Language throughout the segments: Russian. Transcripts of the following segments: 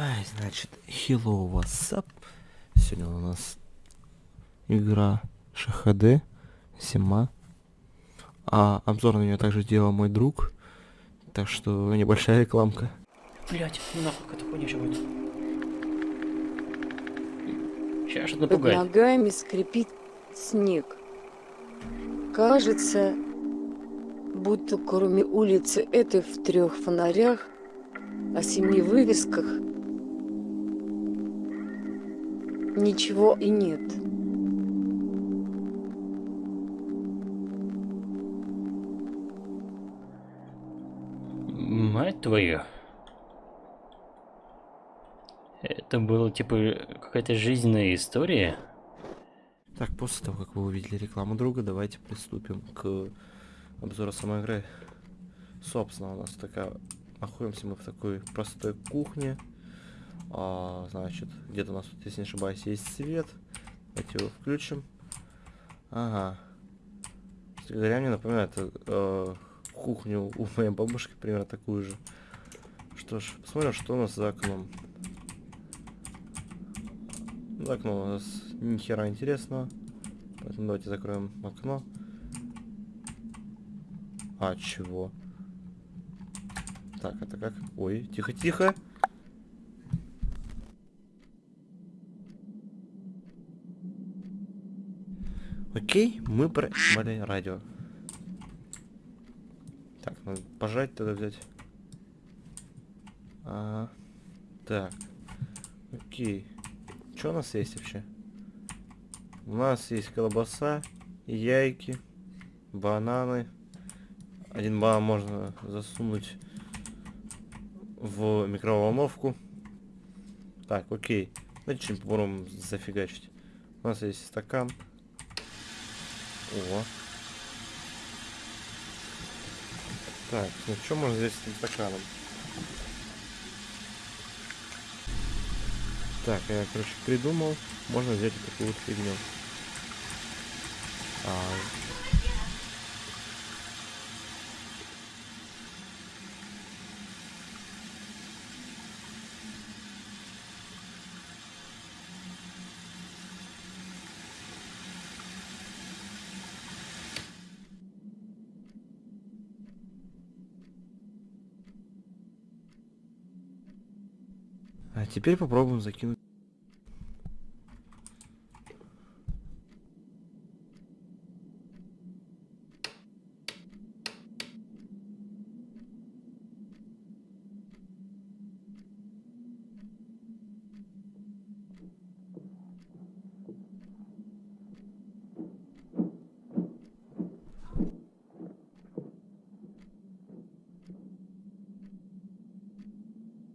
Ай, значит, hello, what's up? Сегодня у нас игра ШХД, Зима. А обзор на нее также делал мой друг. Так что небольшая рекламка. Блять, ну нахуй, какая-то хуйня будет. Сейчас что-то Под напугает. ногами скрипит снег. Кажется, будто кроме улицы этой в трех фонарях, о семи вывесках ничего и нет. Мать твою. Это было типа какая-то жизненная история. Так, после того, как вы увидели рекламу друга, давайте приступим к обзору самой игры. Собственно, у нас такая... Находимся мы в такой простой кухне. А, значит, где-то у нас если не ошибаюсь, есть свет. Давайте его включим. Ага. Говоря, мне напоминает э, кухню у моей бабушки, примерно такую же. Что ж, посмотрим, что у нас за окном. За окном у нас ни интересного. Поэтому давайте закроем окно. А, чего? Так, это как? Ой, тихо-тихо. Окей, мы проебали радио. Так, надо пожать тогда взять. А, так. Окей. Что у нас есть вообще? У нас есть колбаса, яйки, бананы. Один банан можно засунуть в микроволновку. Так, окей. Что-нибудь попробуем зафигачить. У нас есть стакан. О. Так, ну что можно взять с этим стаканом? Так, я, короче, придумал. Можно взять вот такую вот фигню. А, а теперь попробуем закинуть.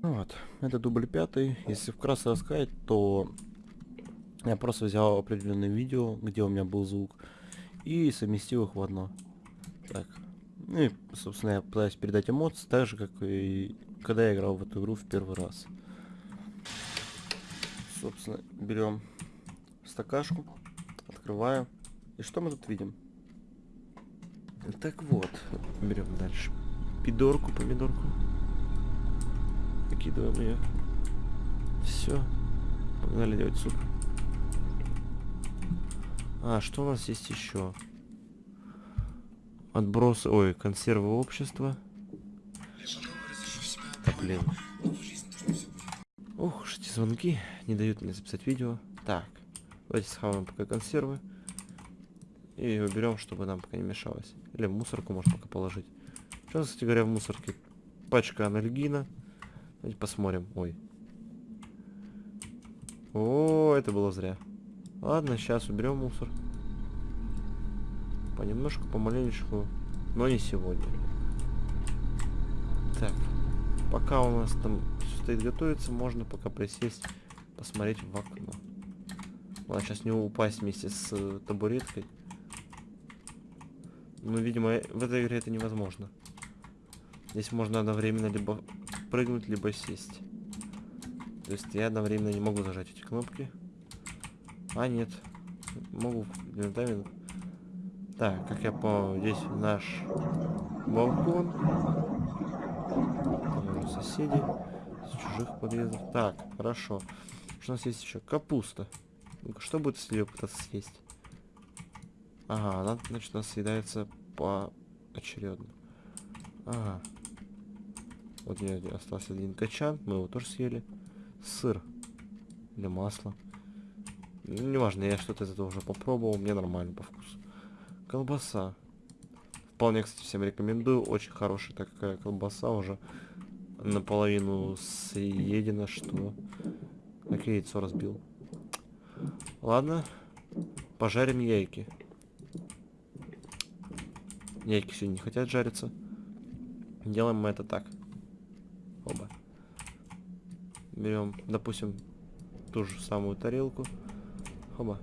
Ну Вот, это дубль пятый. Если вкратце рассказать, то я просто взял определенное видео, где у меня был звук, и совместил их в одно. Так. Ну и, собственно, я пытаюсь передать эмоции, так же, как и когда я играл в эту игру в первый раз. Собственно, берем стакашку, открываю. И что мы тут видим? Так вот, берем дальше. Пидорку, помидорку. Накидываем ее. Все. Погнали делать суп. А, что у нас есть еще? Отбросы, ой, консервы общества. Да блин. Ух, эти звонки не дают мне записать видео. Так, давайте схаваем пока консервы. И уберем, чтобы нам пока не мешалось. Или в мусорку можно пока положить. Нас, кстати говоря, в мусорке? Пачка анальгина. Давайте посмотрим. Ой. О, это было зря. Ладно, сейчас уберем мусор. Понемножку, помаленечку. Но не сегодня. Так. Пока у нас там все стоит готовиться, можно пока присесть, посмотреть в окно. Ладно, сейчас не упасть вместе с э, табуреткой. Ну, видимо, э, в этой игре это невозможно. Здесь можно одновременно либо прыгнуть, либо сесть. То есть я одновременно не могу зажать эти кнопки. А, нет. Могу. Так, как я понял, здесь наш балкон. Там уже соседи. чужих подъездах. Так, хорошо. Что у нас есть еще? Капуста. Что будет, если ее пытаться съесть? Ага, она, значит, у нас съедается поочередно. Ага. Вот у меня остался один качан, мы его тоже съели. Сыр. Или масло. Ну, неважно, я что-то из этого уже попробовал, мне нормально по вкусу. Колбаса. Вполне, кстати, всем рекомендую. Очень хорошая такая колбаса уже наполовину съедена, что... Как я яйцо разбил. Ладно. Пожарим яйки. Яйки сегодня не хотят жариться. Делаем мы это так. Оба. Берем, допустим, ту же самую тарелку. Хоба.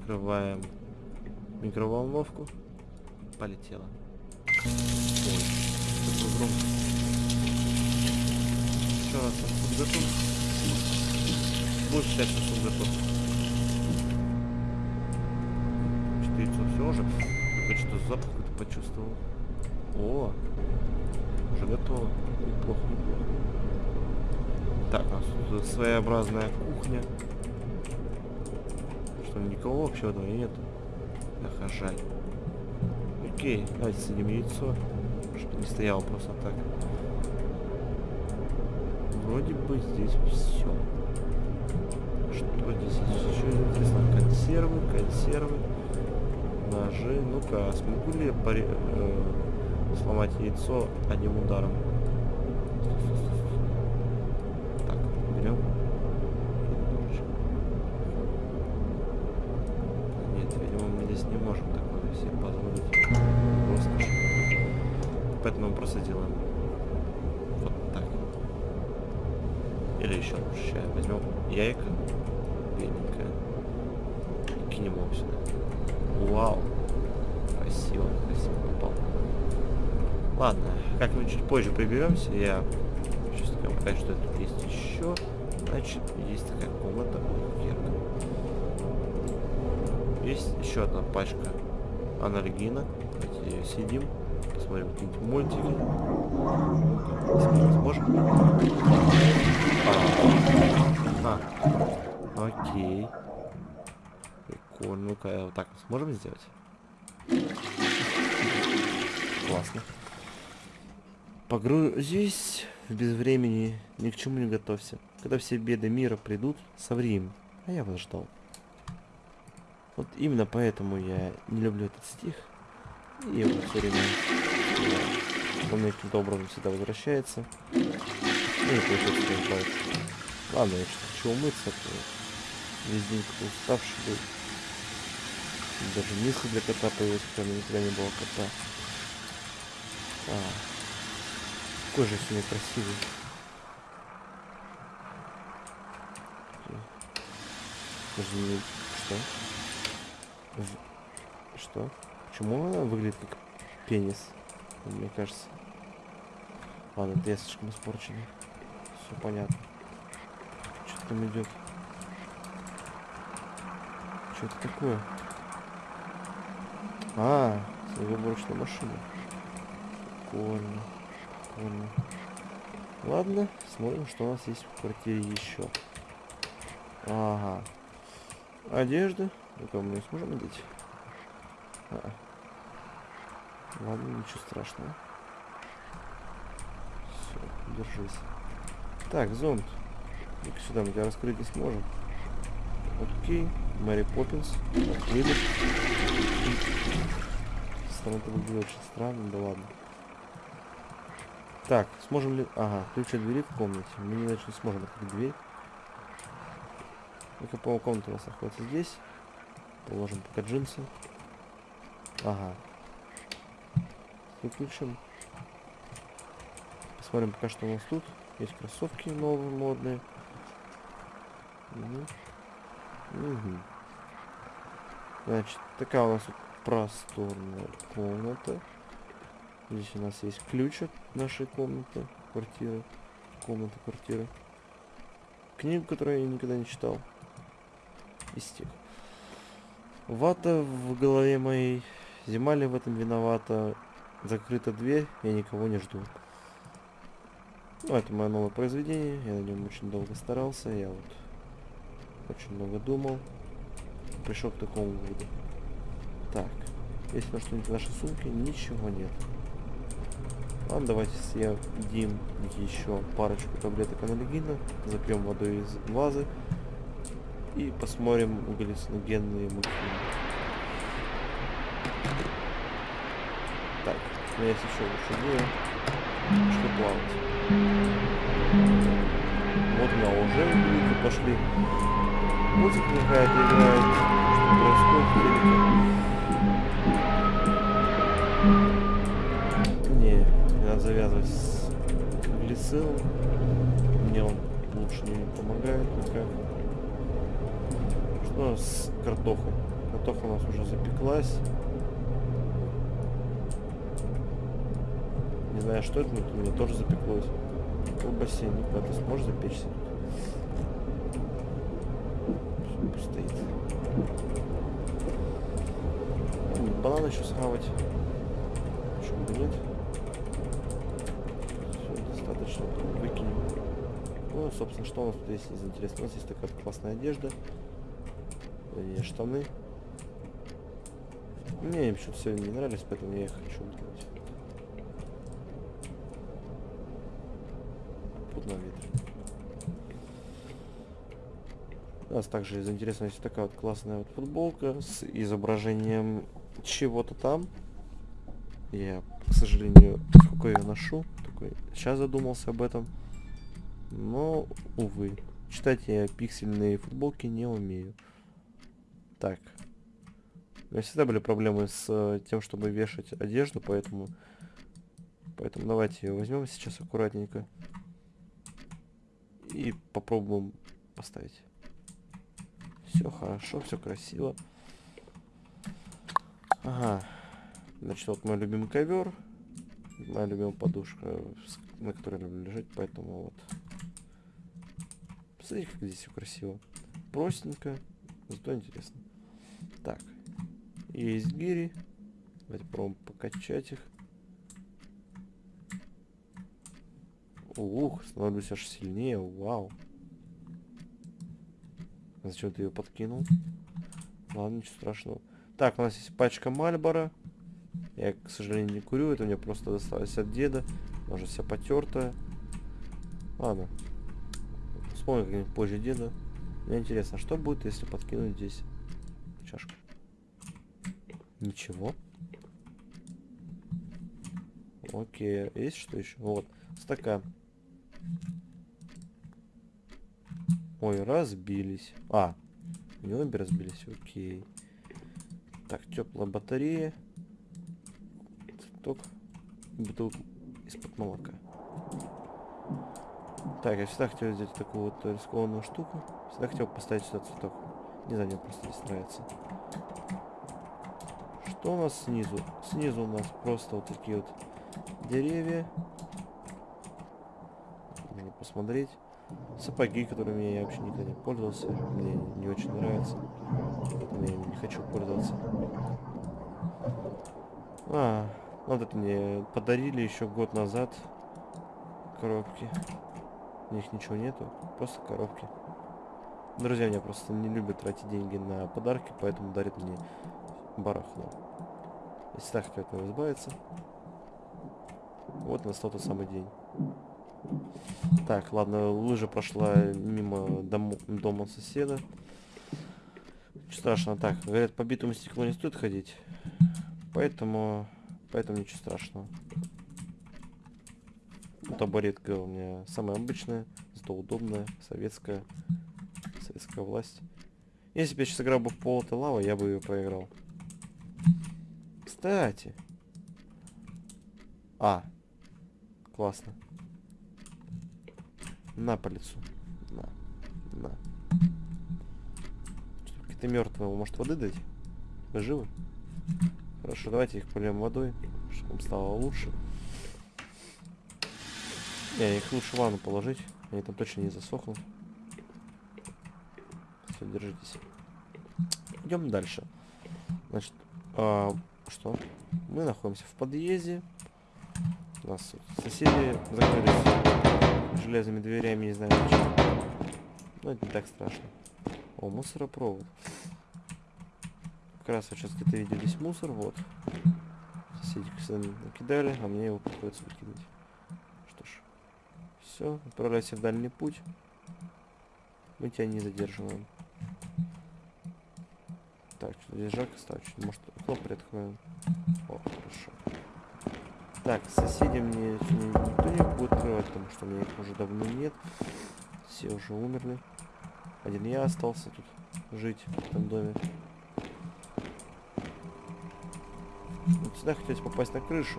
Открываем микроволновку. Полетела. Ой. Что нас там суп готов? Считать, что суп готов. Что-то яйцо все уже. Я что-то запах какой-то почувствовал. О, уже готово. Неплохо, неплохо. Так, у нас тут своеобразная кухня. Что, никого вообще нету? Ах, жаль. Окей, давайте съедим яйцо. Чтобы не стояло просто так. Вроде бы здесь все. Что здесь еще интересно? Консервы, консервы, ножи. Ну-ка, смогу ли я э, сломать яйцо одним ударом? Так, берем. Нет, видимо, мы здесь не можем такое себе позволить. Роскошь. Поэтому мы просто делаем вот так. Или еще лучше. Сейчас возьмем яйко. Беленькое. И кинем его сюда. Вау. Красиво, красиво попал. Ладно, как-нибудь чуть позже приберемся. Я сейчас покажу, что тут есть еще. Значит, есть такая комната. Герка. Есть еще одна пачка анальгина. Давайте ее съедим. Посмотрим какие-нибудь мультики. Сможем. А, а, окей. Прикольно. Ну-ка, вот так сможем сделать? Классно. Погрузись в безвремени, ни к чему не готовься. Когда все беды мира придут, соври им. А я вас ждал. Вот именно поэтому я не люблю этот стих. И его все время мне каким-то образом всегда возвращается. Ну и не избавиться. Ладно, я что хочу умыться, то весь день как уставший был. Даже миска для кота у меня никогда не было кота. А, какой же сегодня красивый. Что? Что? Почему она выглядит как пенис? Мне кажется. Ладно, это я слишком испорченный. Все понятно. Что там идет? Что это такое? А, снегоуборочная машина. Прикольно. Прикольно. Ладно, смотрим, что у нас есть в квартире еще. Ага. Одежда. Это мы сможем надеть? А. Ладно, ничего страшного. Все, держись. Так, зонт. Ну-ка сюда мы тебя раскрыть не сможем. Окей. Мэри Поппинс. Открыли. Стороны это выглядит очень странно, да ладно. Так, сможем ли... Ага, ключ от двери в комнате. Мы не не сможем открыть дверь. Ну-ка, по комната у нас находится здесь. Положим пока джинсы. Ага. Выключим. Посмотрим пока что у нас тут. Есть кроссовки новые, модные. Угу. Угу. Значит, такая у нас просторная комната. Здесь у нас есть ключ от нашей комнаты, квартиры. Комнаты, квартиры. Книгу, которую я никогда не читал. Из тех. Вата в голове моей. Зима ли в этом виновата? Закрыта дверь, я никого не жду. Ну, это мое новое произведение. Я на нем очень долго старался. Я вот очень много думал. Пришел к такому выводу. Так. Есть на что-нибудь в нашей сумке? Ничего нет. Ладно, давайте съедим еще парочку таблеток анальгина, запьем водой из вазы и посмотрим галлюциногенные мультфильмы. Так, у меня есть еще лучше идея, что плавать. Вот у меня уже люди пошли. Музыка какая-то играет. Что происходит? Надо завязывать с глицилом. Мне он лучше не помогает пока. Что с картохой? Картоха у нас уже запеклась. Не знаю, что это, но у меня тоже запеклось. Колбасе, Ника, ты сможешь запечься? Стоит. Ну, Банан еще схавать. Почему бы нет? Потом Выкинем. Ну, собственно, что у нас тут есть из интересного? У нас есть такая классная одежда. Вернее, штаны. Мне они почему-то все не нравились, поэтому я их хочу выкинуть. Тут на ветре. У нас также из интересного есть такая вот классная вот футболка с изображением чего-то там. Я, к сожалению, сколько ее ношу, такой сейчас задумался об этом. Но, увы, читать я пиксельные футболки не умею. Так. У меня всегда были проблемы с э, тем, чтобы вешать одежду, поэтому... Поэтому давайте ее возьмем сейчас аккуратненько. И попробуем поставить. Все хорошо, все красиво. Ага. Значит, вот мой любимый ковер. Моя любимая подушка, на которой люблю лежать, поэтому вот. Посмотрите, как здесь все красиво. Простенько, зато интересно. Так. Есть гири. Давайте попробуем покачать их. Ух, становлюсь аж сильнее, вау. Зачем ты ее подкинул? Ладно, ничего страшного. Так, у нас есть пачка Мальбора. Я, к сожалению, не курю, это мне просто досталось от деда. Она уже вся потертая. Ладно. Вспомню как-нибудь позже деда. Мне интересно, что будет, если подкинуть здесь чашку? Ничего. Окей, есть что еще? Вот, стакан. Ой, разбились. А, не обе разбились, окей. Так, теплая батарея. Цветок. Бутылка из-под молока. Так, я всегда хотел сделать такую вот рискованную штуку. Всегда хотел поставить сюда цветок. Не знаю, мне просто здесь нравится. Что у нас снизу? Снизу у нас просто вот такие вот деревья. Можно посмотреть. Сапоги, которыми я вообще никогда не пользовался. Мне не очень нравятся. Поэтому я не хочу пользоваться. А, вот это мне подарили еще год назад. Коробки. У них ничего нету. Просто коробки. Друзья меня просто не любят тратить деньги на подарки, поэтому дарят мне барахло. Если так хотел от него избавиться. Вот настал тот самый день. Так, ладно, лыжа прошла мимо дому- дома соседа. Страшного. Так, говорят, по битому стеклу не стоит ходить. Поэтому... Поэтому ничего страшного. Ну, табуретка у меня самая обычная, зато удобная, советская. Советская власть. Если бы я сейчас играл бы в Пол лава, я бы ее проиграл. Кстати. А. Классно. На по лицу. На. На. Что, Какие-то мертвые, может воды дать? Вы живы? Хорошо, давайте их польем водой, чтобы им стало лучше. Не, их лучше в ванну положить. Они там точно не засохнут. Все, держитесь. Идем дальше. Значит, а, что? Мы находимся в подъезде. У нас соседи закрылись. железными дверями, не знаю почему. Но это не так страшно. О, мусоропровод. Как раз сейчас где-то видел здесь мусор, вот. Соседи кстати, накидали, а мне его приходится выкидывать. Что ж, все, отправляйся в дальний путь. Мы тебя не задерживаем. Так, что здесь жарко стало, чуть, может окно приоткроем. О, хорошо. Так, соседи мне никто не будет открывать, потому что у меня их уже давно нет. Все уже умерли. Один я остался тут жить в этом доме. Вот сюда хотелось попасть на крышу.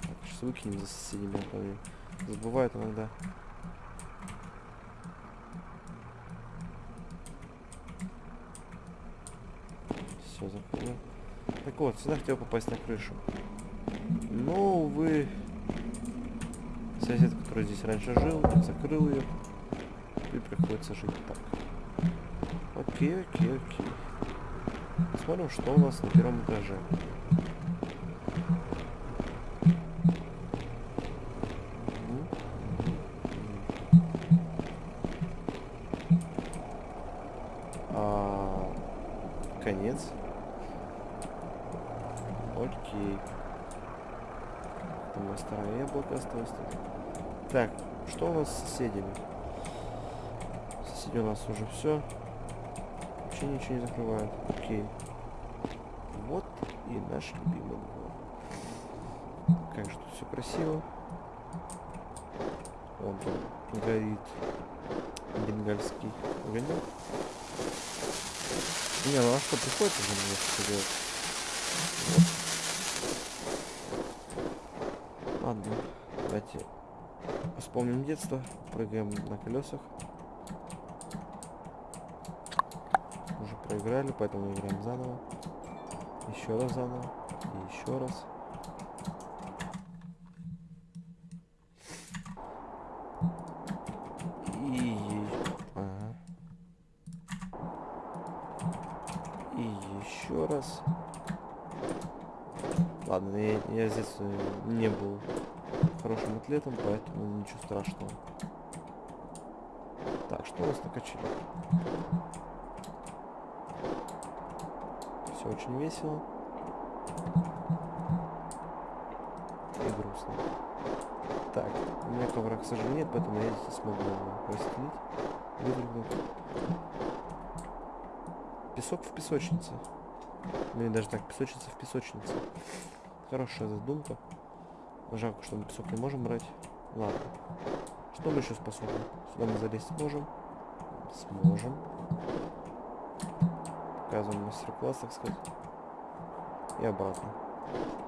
Так, сейчас выкинем за соседями, они забывают иногда. Все, закрыл. Так вот, сюда хотел попасть на крышу. Но, увы, сосед, который здесь раньше жил, закрыл ее. И приходится жить так. Окей, окей, окей. Посмотрим, что у нас на первом этаже. А, конец. Окей. Там моя старое яблоко осталось. Так, что у нас с соседями? Соседи у нас уже все. Вообще ничего не закрывают. Окей. Вот и наш любимый двор. Как же тут все красиво. Он там горит бенгальский огонек. Не, ну а что, приходится же мне? Вот. Ладно, давайте вспомним детство, прыгаем на колесах. Уже проиграли, поэтому играем заново. Еще раз заново. И еще раз. И... Ага. И еще раз. Ладно, я, я здесь э, не был хорошим атлетом, поэтому ничего страшного. Так, что у нас на Все очень весело. И грустно. Так, у меня ковра, к сожалению, нет, поэтому я здесь смогу его расстелить. Песок в песочнице. Ну и даже так, песочница в песочнице. Хорошая задумка. Жалко, что мы песок не можем брать. Ладно. Что мы еще способны? Сюда мы залезть сможем. Сможем. Показываем мастер-класс, так сказать. И обратно.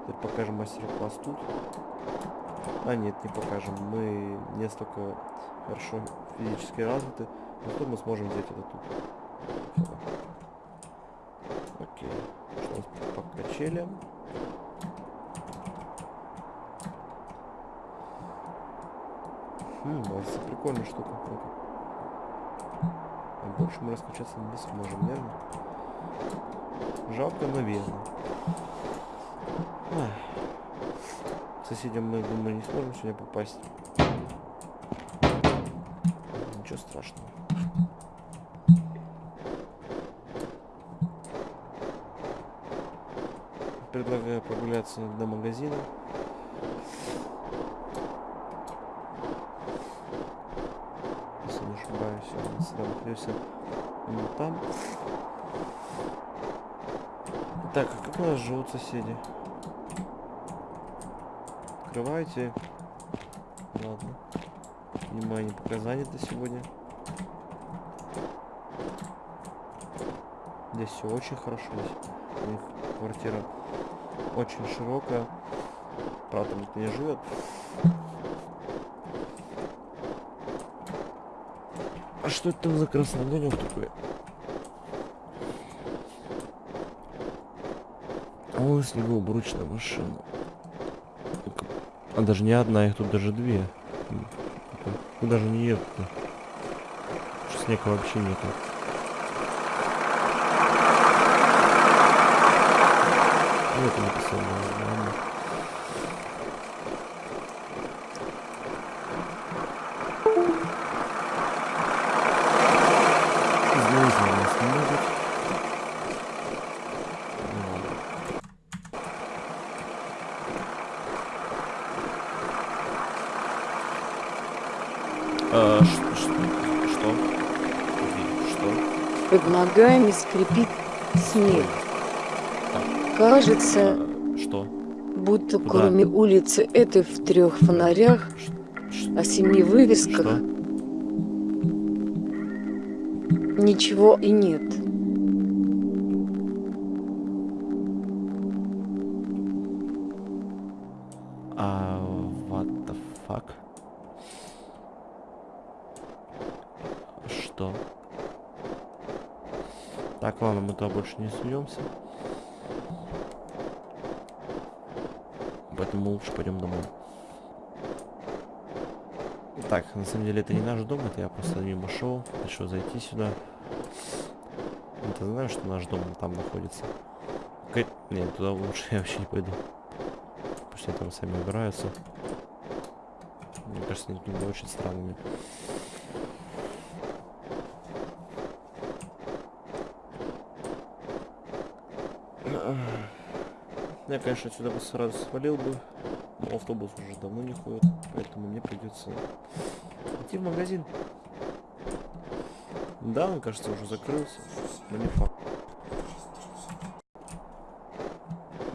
Теперь покажем мастер-класс тут. А нет, не покажем. Мы не столько хорошо физически развиты. Зато мы сможем взять это тут. Окей. Что у нас по качелям? Хм, это прикольная штука. А больше мы раскачаться не сможем, верно? Жалко, но верно. Соседям мы, думаю, не сможем сегодня попасть. Ничего страшного. Предлагаю прогуляться до магазина. Если не ошибаюсь, он всегда находился там. Так, а как у нас живут соседи? Открывайте. Ладно. Внимание, пока занято сегодня. Здесь все очень хорошо. У них квартира очень широкая. Правда, никто не живет. А что это там за красный огонек такой? О, снегоуборочная машина. А даже не одна, их тут даже две. Ну даже не едут. Снега вообще нету. Ну, это написано. Ногами скрипит снег. Кажется, что? будто куда? кроме улицы этой в трех фонарях, о семи вывесках, Что? ничего и нет. Туда больше не суемся. Поэтому лучше пойдем домой. Так, на самом деле это не наш дом, это я просто мимо шел, решил зайти сюда. Ты знаешь, что наш дом там находится? Ка- Нет, туда лучше я вообще не пойду. Пусть они там сами убираются. Мне кажется, они очень странными. Я, конечно, отсюда бы сразу свалил бы, но автобус уже давно не ходит, поэтому мне придется идти в магазин. Да, он, кажется, уже закрылся, но не факт.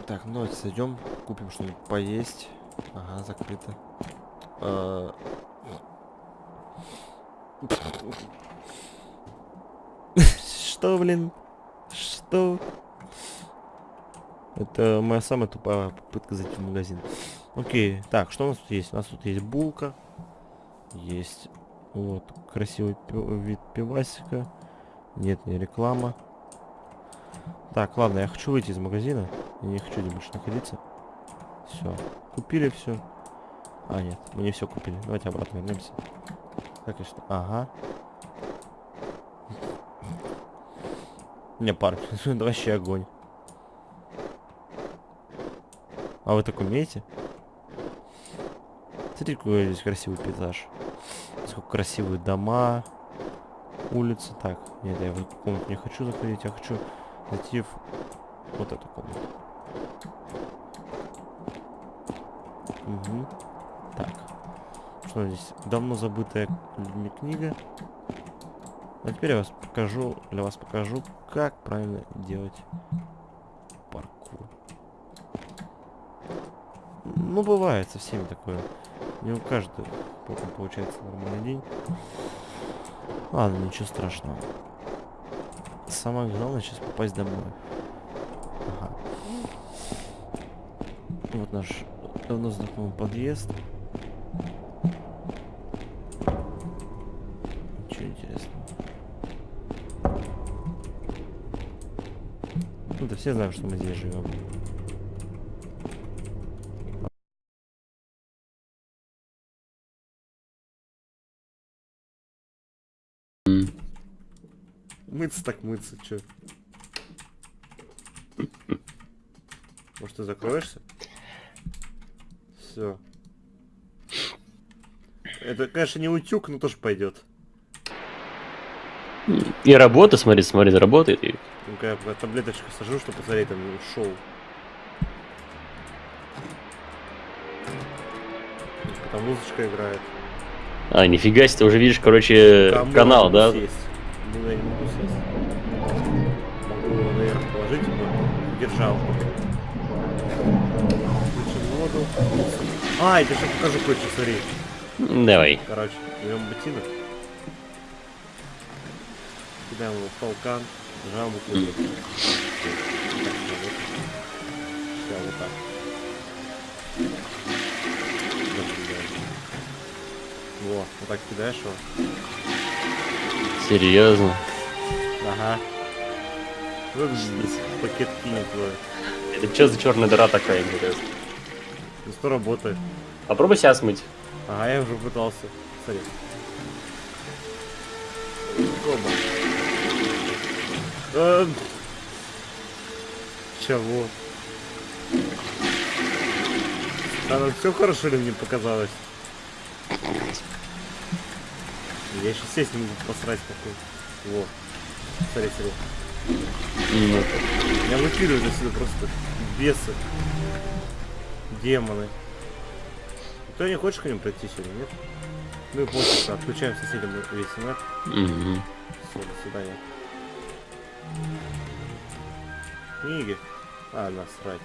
Так, ну давайте зайдем, купим что-нибудь поесть. Ага, закрыто. А, Что, блин? Что? Это моя самая тупая попытка зайти в магазин. Окей, так, что у нас тут есть? У нас тут есть булка. Есть вот красивый вид пивасика. Нет, не реклама. Так, ладно, я хочу выйти из магазина. Я не хочу здесь больше находиться. Все. Купили все. А, нет, мы не все купили. Давайте обратно вернемся. Так, и что? Ага. Не, это вообще огонь. А вы так умеете? Смотри, какой здесь красивый пейзаж. Сколько красивые дома, улицы. Так, нет, я в эту комнату не хочу заходить, я хочу зайти в вот эту комнату. Угу. Так. Что здесь? Давно забытая людьми книга. А теперь я вас покажу, для вас покажу, как правильно делать Ну, бывает со всеми такое. Не у каждого получается нормальный день. Ладно, ничего страшного. Самое главное сейчас попасть домой. Ага. Вот наш давно знакомый подъезд. Ничего интересного. Ну да все знают, что мы здесь живем. Мыться так мыться, чё? Может ты закроешься? Все. Это, конечно, не утюг, но тоже пойдет. И работа, смотри, смотри, работает. Ну-ка я таблеточку сажу, чтобы посмотреть, там ушел. Там музычка играет. А, нифига себе, ты уже видишь, короче, я канал, да? сесть? Держалку. Включим воду. А, я тебе покажу кое-что, смотри. Давай. Короче, берем ботинок. Кидаем его в толкан. Нажимаем букву Все, вот так. Во, вот так кидаешь его. Серьезно. Ага. Вот здесь пакет кинет твой. Это что за черная дыра такая, интересно? Ну что работает? Попробуй себя смыть. Ага, я уже пытался. Смотри. Оба. А, Чего? А ну все хорошо ли мне показалось? Я еще сесть не могу посрать какой. Во. Смотри, смотри. Ну, Меня выкидывают отсюда просто бесы. Демоны. Ты не хочешь к ним пройти сегодня, нет? Ну и пофиг, отключаем соседям весь интернет. Мгм. Все, до свидания. Книги? А, насрать.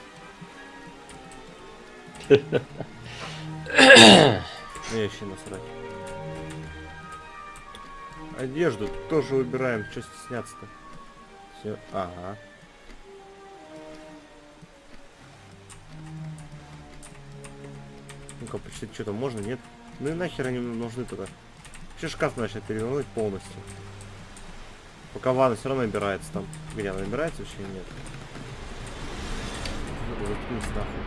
Мне вообще насрать. Одежду тоже выбираем, что стесняться-то. Все, ага. Ну-ка, почти что-то можно, нет? Ну и нахер они нужны тогда. Че шкаф начать перевернуть полностью? Пока ванна все равно набирается там. Где она набирается вообще нет? Заткнись нахуй.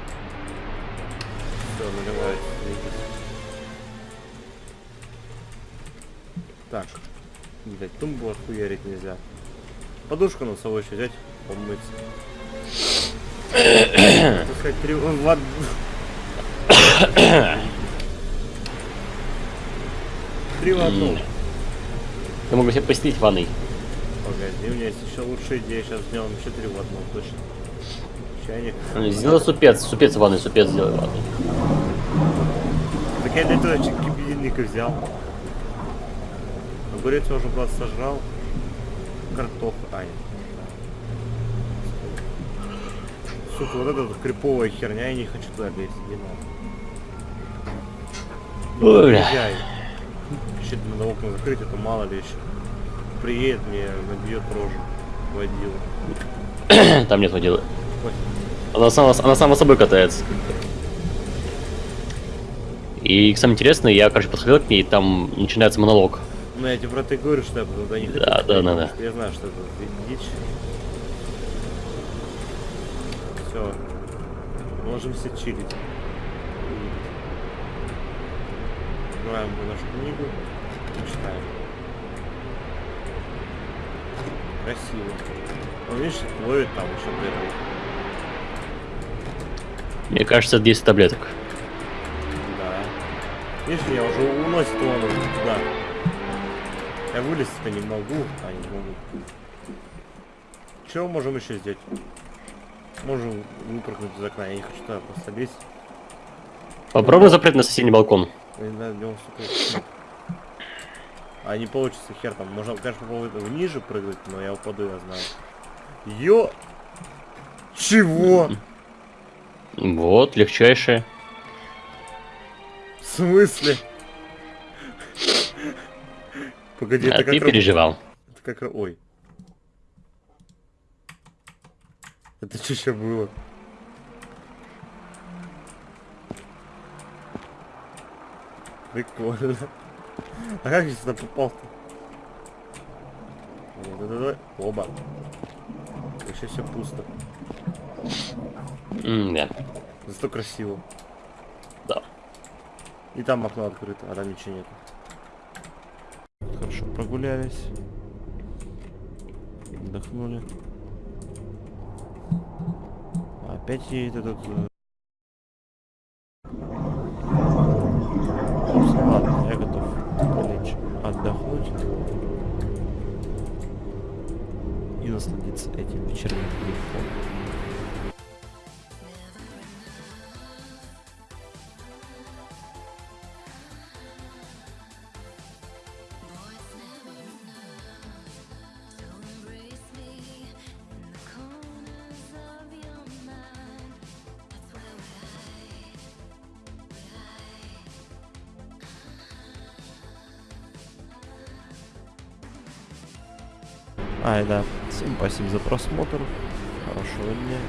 Все, наливается. Так. Блять, тумбу отхуярить нельзя. Подушку на собой еще взять, помыться. Так сказать, три... в од- Три в одном. Я могу себе постелить ванной. Погоди, у меня есть еще лучшая идея. Сейчас сделаем еще три в одном, точно. Чайник. Ну, Сделай супец, супец в ванной, супец сделай в ванной. Так я для этого чуть кипятильник и взял. Огурец я уже просто сожрал. Картоф. А, нет. Сука, вот эта вот криповая херня, я не хочу туда лезть, не надо. Ой. Езжай. Еще надо окна закрыть, это мало ли еще. Приедет мне, набьет рожу. Водила. Там нет водила. Она сама, она сама собой катается. И самое интересное, я, короче, подходил к ней, и там начинается монолог. Ну я тебе про и говорю, что я туда не хочу. Да, да, да, да. Я знаю, что это ди- дичь. Все. Ложимся чилить. Открываем мы нашу книгу читаем. Красиво. Он, видишь, ловит там еще этом. Мне кажется, это 10 таблеток. Да. Видишь, меня уже уносит он туда. Я вылезть-то не могу. А, не могу. Чего можем еще сделать? Можем выпрыгнуть из окна. Я не хочу туда лезть. Попробуй запрыгнуть на соседний балкон. А не получится хер там. Можно, конечно, попробовать ниже прыгать, но я упаду, я знаю. Ё... Чего? Вот, легчайшее. В смысле? Погоди, а это ты как... раб- переживал. Это как... Ой. Это что еще было? Прикольно. А как я сюда попал-то? Давай, Оба. Вообще все пусто. М, да. Зато красиво. Да. И там окно открыто, а там ничего нет. Прогулялись. Отдохнули. Опять едет этот... э, ладно, я готов полечь отдохнуть. И насладиться этим вечерним телефоном. Спасибо за просмотр. Хорошего дня.